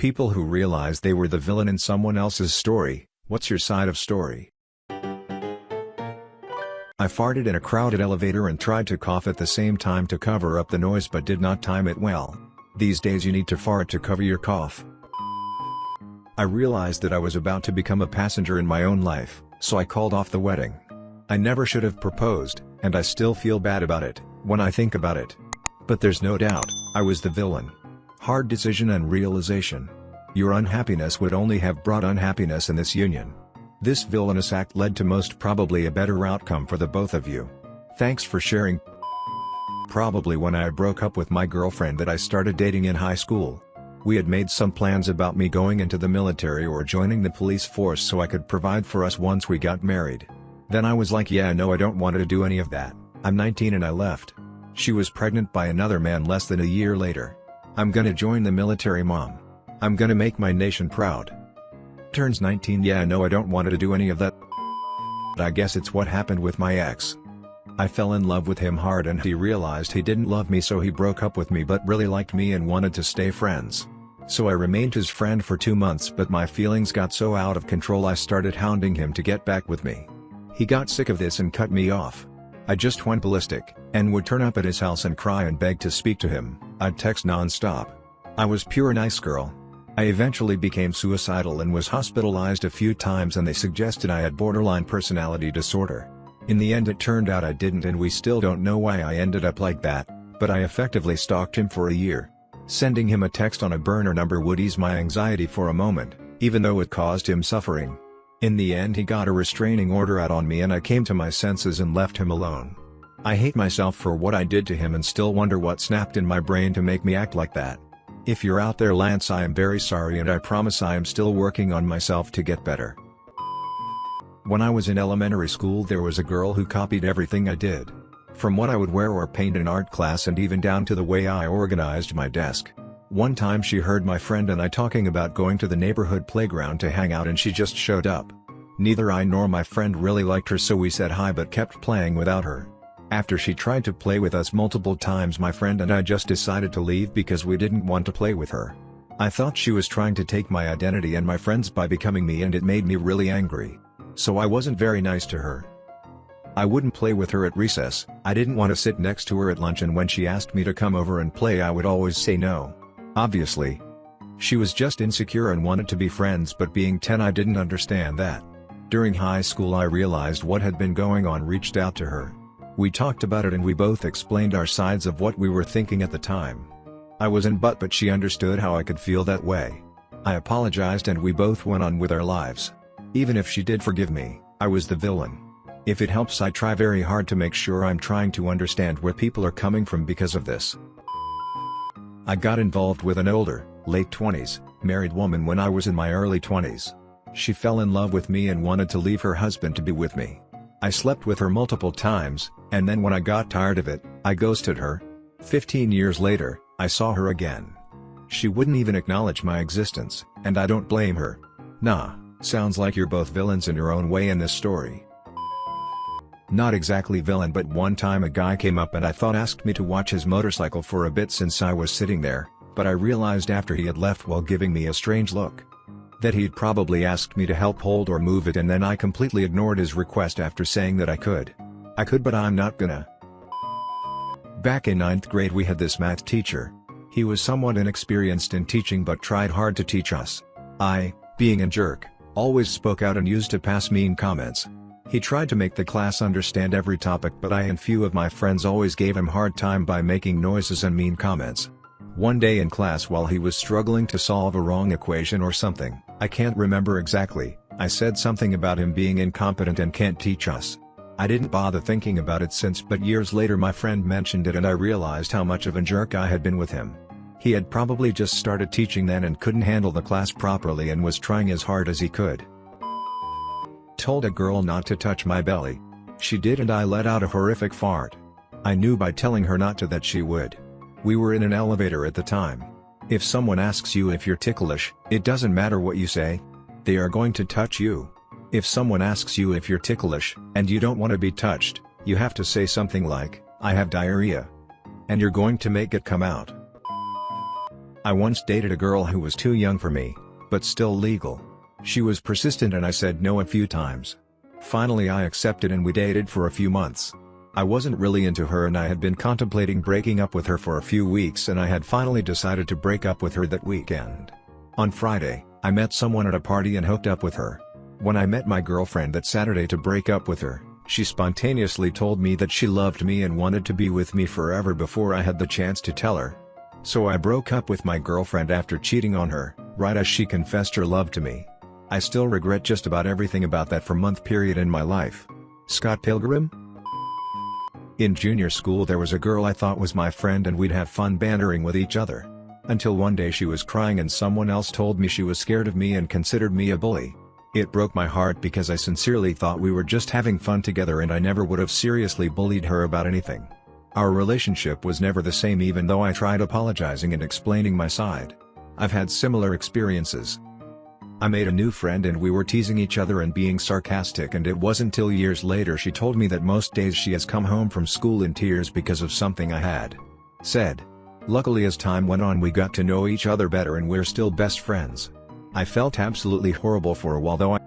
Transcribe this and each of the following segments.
People who realize they were the villain in someone else's story, what's your side of story? I farted in a crowded elevator and tried to cough at the same time to cover up the noise but did not time it well. These days you need to fart to cover your cough. I realized that I was about to become a passenger in my own life, so I called off the wedding. I never should have proposed, and I still feel bad about it, when I think about it. But there's no doubt, I was the villain. Hard decision and realization. Your unhappiness would only have brought unhappiness in this union. This villainous act led to most probably a better outcome for the both of you. Thanks for sharing. Probably when I broke up with my girlfriend that I started dating in high school. We had made some plans about me going into the military or joining the police force so I could provide for us once we got married. Then I was like yeah no I don't want to do any of that, I'm 19 and I left. She was pregnant by another man less than a year later. I'm gonna join the military mom. I'm gonna make my nation proud. Turns 19 yeah no I don't want to do any of that. But I guess it's what happened with my ex. I fell in love with him hard and he realized he didn't love me so he broke up with me but really liked me and wanted to stay friends. So I remained his friend for two months but my feelings got so out of control I started hounding him to get back with me. He got sick of this and cut me off. I just went ballistic, and would turn up at his house and cry and beg to speak to him, I'd text non-stop. I was pure nice girl. I eventually became suicidal and was hospitalized a few times and they suggested I had borderline personality disorder. In the end it turned out I didn't and we still don't know why I ended up like that, but I effectively stalked him for a year. Sending him a text on a burner number would ease my anxiety for a moment, even though it caused him suffering. In the end he got a restraining order out on me and I came to my senses and left him alone. I hate myself for what I did to him and still wonder what snapped in my brain to make me act like that. If you're out there Lance I am very sorry and I promise I am still working on myself to get better. When I was in elementary school there was a girl who copied everything I did. From what I would wear or paint in art class and even down to the way I organized my desk. One time she heard my friend and I talking about going to the neighborhood playground to hang out and she just showed up. Neither I nor my friend really liked her so we said hi but kept playing without her. After she tried to play with us multiple times my friend and I just decided to leave because we didn't want to play with her. I thought she was trying to take my identity and my friends by becoming me and it made me really angry so I wasn't very nice to her. I wouldn't play with her at recess, I didn't want to sit next to her at lunch and when she asked me to come over and play I would always say no. Obviously. She was just insecure and wanted to be friends but being 10 I didn't understand that. During high school I realized what had been going on reached out to her. We talked about it and we both explained our sides of what we were thinking at the time. I was in butt but she understood how I could feel that way. I apologized and we both went on with our lives. Even if she did forgive me, I was the villain. If it helps I try very hard to make sure I'm trying to understand where people are coming from because of this. I got involved with an older, late 20s, married woman when I was in my early 20s. She fell in love with me and wanted to leave her husband to be with me. I slept with her multiple times, and then when I got tired of it, I ghosted her. 15 years later, I saw her again. She wouldn't even acknowledge my existence, and I don't blame her. Nah. Sounds like you're both villains in your own way in this story. Not exactly villain but one time a guy came up and I thought asked me to watch his motorcycle for a bit since I was sitting there, but I realized after he had left while giving me a strange look. That he'd probably asked me to help hold or move it and then I completely ignored his request after saying that I could. I could but I'm not gonna. Back in 9th grade we had this math teacher. He was somewhat inexperienced in teaching but tried hard to teach us. I, being a jerk, always spoke out and used to pass mean comments. He tried to make the class understand every topic but I and few of my friends always gave him hard time by making noises and mean comments. One day in class while he was struggling to solve a wrong equation or something, I can't remember exactly, I said something about him being incompetent and can't teach us. I didn't bother thinking about it since but years later my friend mentioned it and I realized how much of a jerk I had been with him. He had probably just started teaching then and couldn't handle the class properly and was trying as hard as he could. Told a girl not to touch my belly. She did and I let out a horrific fart. I knew by telling her not to that she would. We were in an elevator at the time. If someone asks you if you're ticklish, it doesn't matter what you say. They are going to touch you. If someone asks you if you're ticklish, and you don't want to be touched, you have to say something like, I have diarrhea. And you're going to make it come out. I once dated a girl who was too young for me, but still legal. She was persistent and I said no a few times. Finally I accepted and we dated for a few months. I wasn't really into her and I had been contemplating breaking up with her for a few weeks and I had finally decided to break up with her that weekend. On Friday, I met someone at a party and hooked up with her. When I met my girlfriend that Saturday to break up with her, she spontaneously told me that she loved me and wanted to be with me forever before I had the chance to tell her. So I broke up with my girlfriend after cheating on her, right as she confessed her love to me. I still regret just about everything about that four month period in my life. Scott Pilgrim? In junior school there was a girl I thought was my friend and we'd have fun bantering with each other. Until one day she was crying and someone else told me she was scared of me and considered me a bully. It broke my heart because I sincerely thought we were just having fun together and I never would have seriously bullied her about anything. Our relationship was never the same even though I tried apologizing and explaining my side. I've had similar experiences. I made a new friend and we were teasing each other and being sarcastic and it wasn't till years later she told me that most days she has come home from school in tears because of something I had said. Luckily as time went on we got to know each other better and we're still best friends. I felt absolutely horrible for a while though I,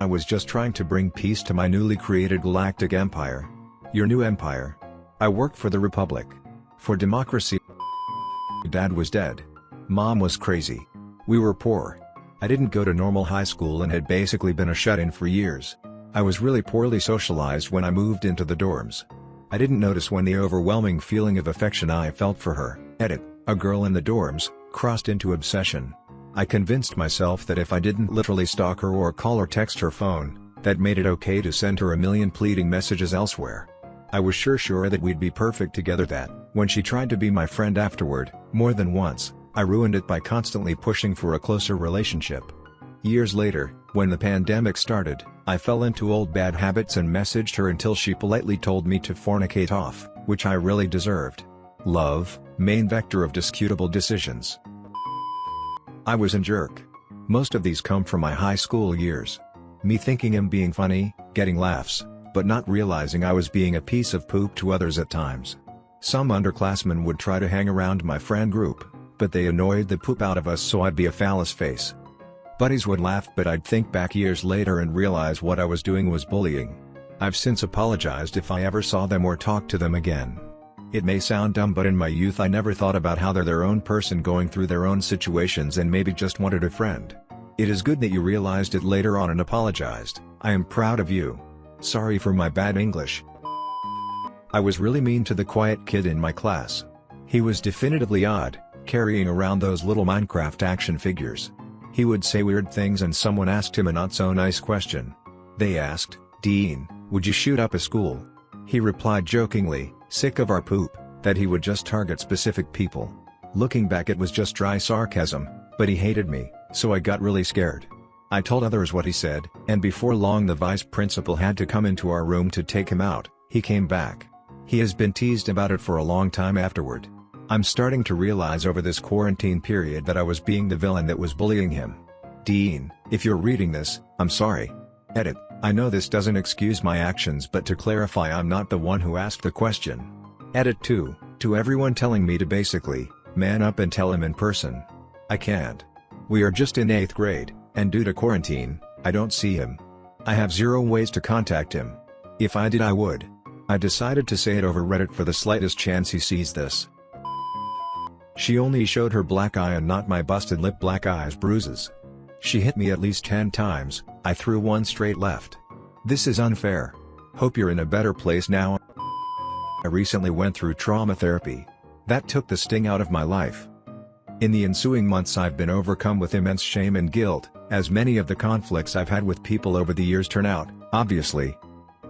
I was just trying to bring peace to my newly created galactic empire. Your new empire. I worked for the Republic. For democracy. Dad was dead. Mom was crazy. We were poor. I didn't go to normal high school and had basically been a shut-in for years. I was really poorly socialized when I moved into the dorms. I didn't notice when the overwhelming feeling of affection I felt for her, edit, a girl in the dorms, crossed into obsession. I convinced myself that if I didn't literally stalk her or call or text her phone, that made it okay to send her a million pleading messages elsewhere. I was sure sure that we'd be perfect together that, when she tried to be my friend afterward, more than once, I ruined it by constantly pushing for a closer relationship. Years later, when the pandemic started, I fell into old bad habits and messaged her until she politely told me to fornicate off, which I really deserved. Love, main vector of discutable decisions. I was a jerk. Most of these come from my high school years. Me thinking him being funny, getting laughs, but not realizing I was being a piece of poop to others at times. Some underclassmen would try to hang around my friend group, but they annoyed the poop out of us so I'd be a phallus face. Buddies would laugh but I'd think back years later and realize what I was doing was bullying. I've since apologized if I ever saw them or talked to them again. It may sound dumb but in my youth I never thought about how they're their own person going through their own situations and maybe just wanted a friend. It is good that you realized it later on and apologized, I am proud of you. Sorry for my bad English. I was really mean to the quiet kid in my class. He was definitively odd, carrying around those little Minecraft action figures. He would say weird things and someone asked him a not so nice question. They asked, Dean, would you shoot up a school? He replied jokingly, sick of our poop, that he would just target specific people. Looking back it was just dry sarcasm, but he hated me, so I got really scared. I told others what he said, and before long the vice principal had to come into our room to take him out, he came back. He has been teased about it for a long time afterward. I'm starting to realize over this quarantine period that I was being the villain that was bullying him. Dean, if you're reading this, I'm sorry. Edit, I know this doesn't excuse my actions but to clarify I'm not the one who asked the question. Edit 2, to everyone telling me to basically, man up and tell him in person. I can't. We are just in 8th grade, and due to quarantine, I don't see him. I have zero ways to contact him. If I did I would. I decided to say it over Reddit for the slightest chance he sees this. She only showed her black eye and not my busted lip black eyes bruises. She hit me at least 10 times, I threw one straight left. This is unfair. Hope you're in a better place now. I recently went through trauma therapy. That took the sting out of my life. In the ensuing months I've been overcome with immense shame and guilt, as many of the conflicts I've had with people over the years turn out, obviously,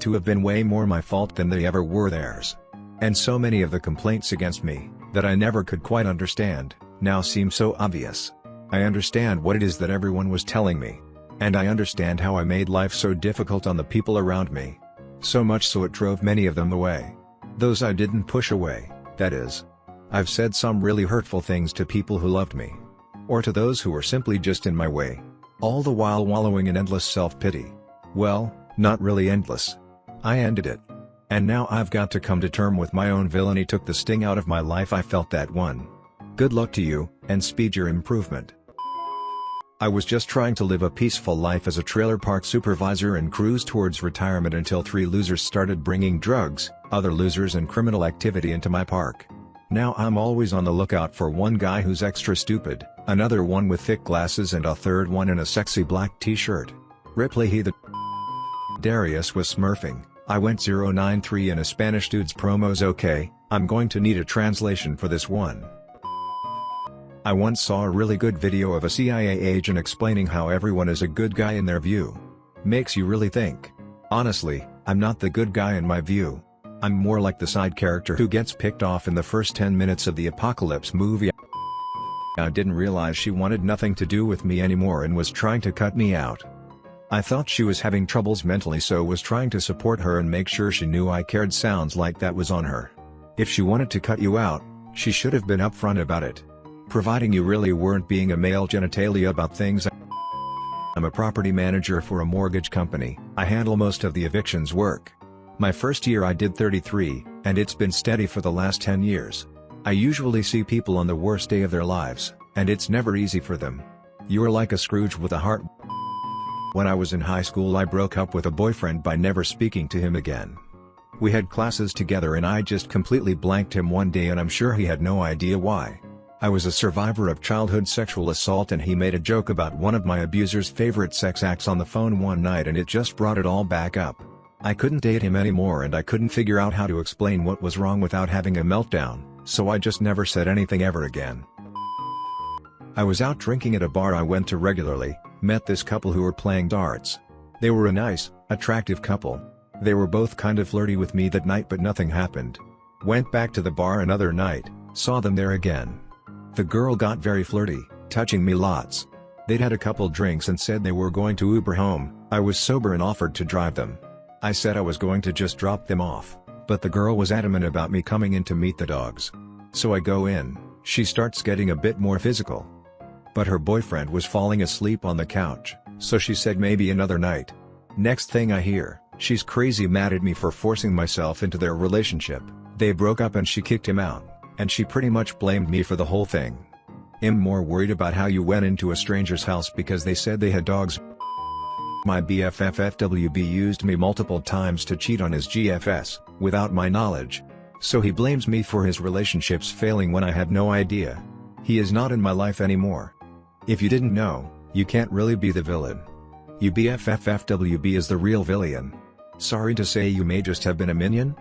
to have been way more my fault than they ever were theirs. And so many of the complaints against me, that I never could quite understand, now seem so obvious. I understand what it is that everyone was telling me. And I understand how I made life so difficult on the people around me. So much so it drove many of them away. Those I didn't push away, that is. I've said some really hurtful things to people who loved me. Or to those who were simply just in my way. All the while wallowing in endless self-pity. Well, not really endless. I ended it. And now I've got to come to term with my own villainy took the sting out of my life I felt that one. Good luck to you, and speed your improvement. I was just trying to live a peaceful life as a trailer park supervisor and cruise towards retirement until three losers started bringing drugs, other losers and criminal activity into my park. Now I'm always on the lookout for one guy who's extra stupid, another one with thick glasses and a third one in a sexy black t-shirt. Ripley he the Darius was smurfing, I went 093 in a Spanish dude's promos okay, I'm going to need a translation for this one. I once saw a really good video of a CIA agent explaining how everyone is a good guy in their view. Makes you really think. Honestly, I'm not the good guy in my view. I'm more like the side character who gets picked off in the first 10 minutes of the apocalypse movie. I didn't realize she wanted nothing to do with me anymore and was trying to cut me out. I thought she was having troubles mentally so was trying to support her and make sure she knew I cared sounds like that was on her. If she wanted to cut you out, she should have been upfront about it providing you really weren't being a male genitalia about things I'm a property manager for a mortgage company, I handle most of the evictions work. My first year I did 33, and it's been steady for the last 10 years. I usually see people on the worst day of their lives, and it's never easy for them. You're like a Scrooge with a heart. When I was in high school I broke up with a boyfriend by never speaking to him again. We had classes together and I just completely blanked him one day and I'm sure he had no idea why. I was a survivor of childhood sexual assault and he made a joke about one of my abuser's favorite sex acts on the phone one night and it just brought it all back up. I couldn't date him anymore and I couldn't figure out how to explain what was wrong without having a meltdown, so I just never said anything ever again. I was out drinking at a bar I went to regularly, met this couple who were playing darts. They were a nice, attractive couple. They were both kind of flirty with me that night but nothing happened. Went back to the bar another night, saw them there again. The girl got very flirty, touching me lots. They'd had a couple drinks and said they were going to Uber home, I was sober and offered to drive them. I said I was going to just drop them off, but the girl was adamant about me coming in to meet the dogs. So I go in, she starts getting a bit more physical. But her boyfriend was falling asleep on the couch, so she said maybe another night. Next thing I hear, she's crazy mad at me for forcing myself into their relationship, they broke up and she kicked him out and she pretty much blamed me for the whole thing. I'm more worried about how you went into a stranger's house because they said they had dogs. My BFF FWB used me multiple times to cheat on his GFS, without my knowledge. So he blames me for his relationships failing when I had no idea. He is not in my life anymore. If you didn't know, you can't really be the villain. BFF is the real villain. Sorry to say you may just have been a minion?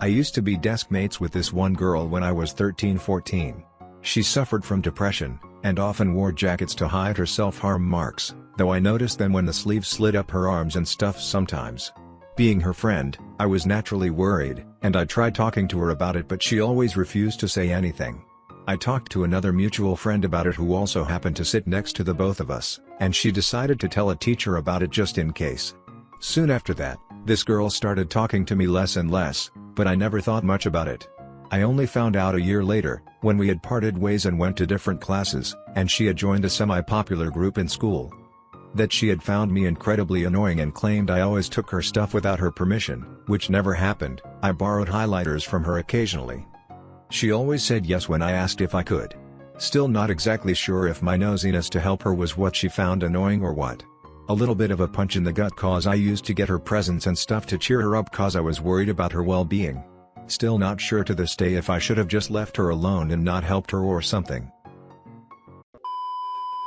I used to be desk mates with this one girl when I was 13-14. She suffered from depression, and often wore jackets to hide her self-harm marks, though I noticed them when the sleeves slid up her arms and stuff sometimes. Being her friend, I was naturally worried, and I tried talking to her about it but she always refused to say anything. I talked to another mutual friend about it who also happened to sit next to the both of us, and she decided to tell a teacher about it just in case. Soon after that, this girl started talking to me less and less, but I never thought much about it. I only found out a year later, when we had parted ways and went to different classes, and she had joined a semi-popular group in school. That she had found me incredibly annoying and claimed I always took her stuff without her permission, which never happened, I borrowed highlighters from her occasionally. She always said yes when I asked if I could. Still not exactly sure if my nosiness to help her was what she found annoying or what. A little bit of a punch in the gut cause I used to get her presents and stuff to cheer her up cause I was worried about her well-being. Still not sure to this day if I should have just left her alone and not helped her or something.